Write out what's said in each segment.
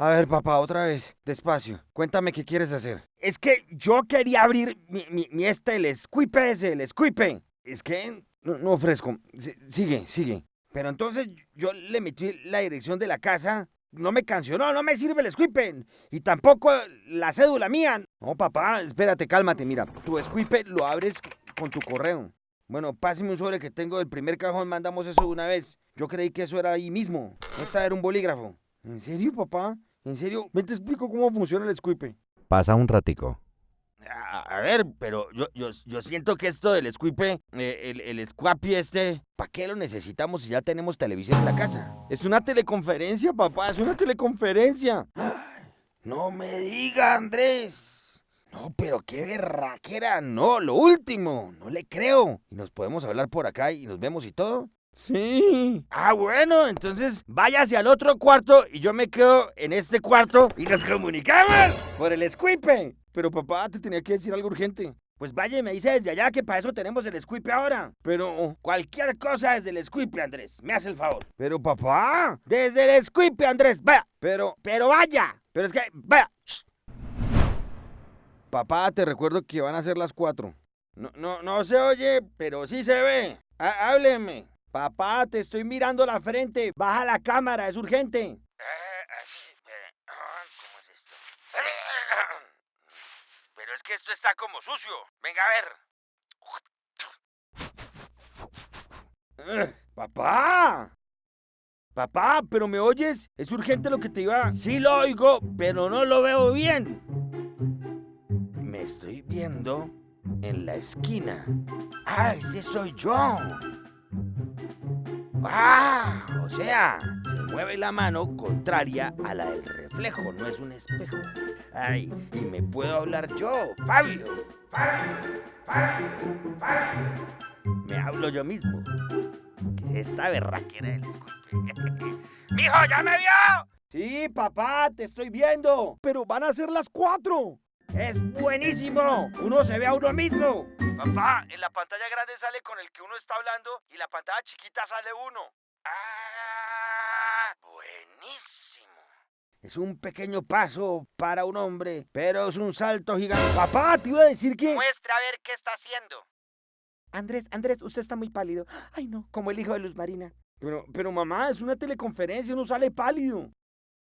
A ver, papá, otra vez, despacio. Cuéntame qué quieres hacer. Es que yo quería abrir mi, mi, mi este, el squipe ese, el squipe. Es que... No, no ofrezco. Sigue, sigue. Pero entonces yo le metí la dirección de la casa. No me cancionó, no me sirve el squipe. Y tampoco la cédula mía. No, papá, espérate, cálmate. Mira, tu squipe lo abres con tu correo. Bueno, páseme un sobre que tengo del primer cajón, mandamos eso una vez. Yo creí que eso era ahí mismo. Esta era un bolígrafo. ¿En serio, papá? ¿En serio? Ven, te explico cómo funciona el squipe. Pasa un ratico. A, a ver, pero yo, yo, yo siento que esto del squipe, eh, el, el squapi este, ¿Para qué lo necesitamos si ya tenemos televisión en la casa? Es una teleconferencia, papá, es una teleconferencia. No me diga, Andrés. No, pero qué berraquera. No, lo último. No le creo. ¿Y nos podemos hablar por acá y nos vemos y todo? Sí. Ah, bueno, entonces váyase al otro cuarto y yo me quedo en este cuarto y nos comunicamos por el squipe. Pero papá, te tenía que decir algo urgente. Pues vaya y me dice desde allá que para eso tenemos el squipe ahora. Pero, Cualquier cosa desde el squipe, Andrés. Me hace el favor. pero papá. Desde el squipe, Andrés. Vaya. Pero, Pero vaya. Pero es que, vaya. Shh. papá, te recuerdo que van a ser las cuatro. No, no, no se oye, pero sí se ve. Há- hábleme. Papá, te estoy mirando la frente. Baja la cámara, es urgente. ¿Cómo es esto? Pero es que esto está como sucio. Venga a ver. Papá. Papá, pero ¿me oyes? Es urgente lo que te iba. Sí lo oigo, pero no lo veo bien. Me estoy viendo en la esquina. Ah, ese soy yo. Ah, o sea, se mueve la mano contraria a la del reflejo, no es un espejo. Ay, y me puedo hablar yo, Fabio. Fabio, Fabio, Fabio. Me hablo yo mismo. ¿Qué es esta berraquera del escupe? ¡Mijo, ya me vio! Sí, papá, te estoy viendo. Pero van a ser las cuatro. ¡Es buenísimo! Uno se ve a uno mismo. Papá, en la pantalla grande sale con el que uno está hablando y la pantalla chiquita sale uno. ¡Ah! Buenísimo. Es un pequeño paso para un hombre, pero es un salto gigante. Papá, te iba a decir que... Muestra a ver qué está haciendo. Andrés, Andrés, usted está muy pálido. Ay, no, como el hijo de Luz Marina. Pero, pero mamá, es una teleconferencia, uno sale pálido.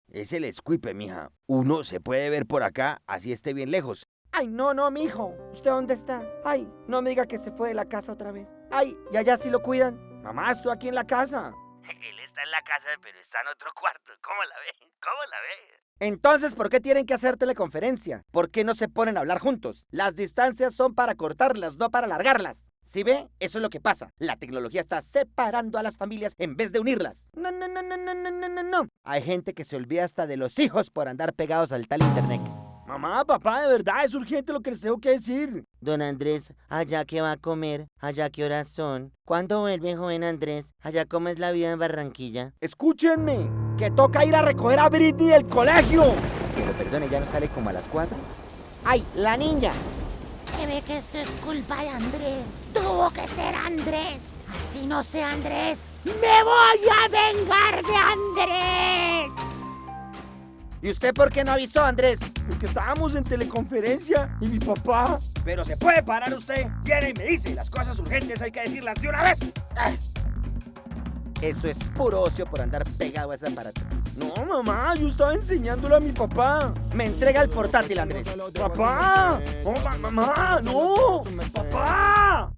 Es el escuipe, mija. Uno se puede ver por acá, así esté bien lejos. Ay, no, no, mijo. ¿Usted dónde está? Ay, no me diga que se fue de la casa otra vez. Ay, y allá sí lo cuidan. Mamá, estoy aquí en la casa. Él está en la casa, pero está en otro cuarto. ¿Cómo la ve? ¿Cómo la ve? Entonces, ¿por qué tienen que hacer teleconferencia? ¿Por qué no se ponen a hablar juntos? Las distancias son para cortarlas, no para alargarlas. ¿Sí ve? Eso es lo que pasa. La tecnología está separando a las familias en vez de unirlas. No, no, no, no, no, no, no, no. Hay gente que se olvida hasta de los hijos por andar pegados al tal internet. Mamá, papá, de verdad es urgente lo que les tengo que decir. Don Andrés, ¿allá qué va a comer? ¿Allá qué horas son? ¿Cuándo vuelve, joven Andrés? ¿Allá cómo es la vida en Barranquilla? Escúchenme, que toca ir a recoger a Britney del colegio. Pero perdone, ¿ya no sale como a las cuatro? ¡Ay, la niña! Se ve que esto es culpa de Andrés. Tuvo que ser Andrés. Así no sea Andrés. ¡Me voy a vengar de Andrés! ¿Y usted por qué no avisó, Andrés? Porque estábamos en teleconferencia y mi papá. Pero se puede parar usted. Viene y me dice, las cosas urgentes hay que decirlas de una vez. Ah, Eso es puro ocio por andar pegado a ese aparato. No, mamá, yo estaba enseñándole a mi papá. Me entrega el portátil, Andrés. Papá, no, ma- mamá, no, papá.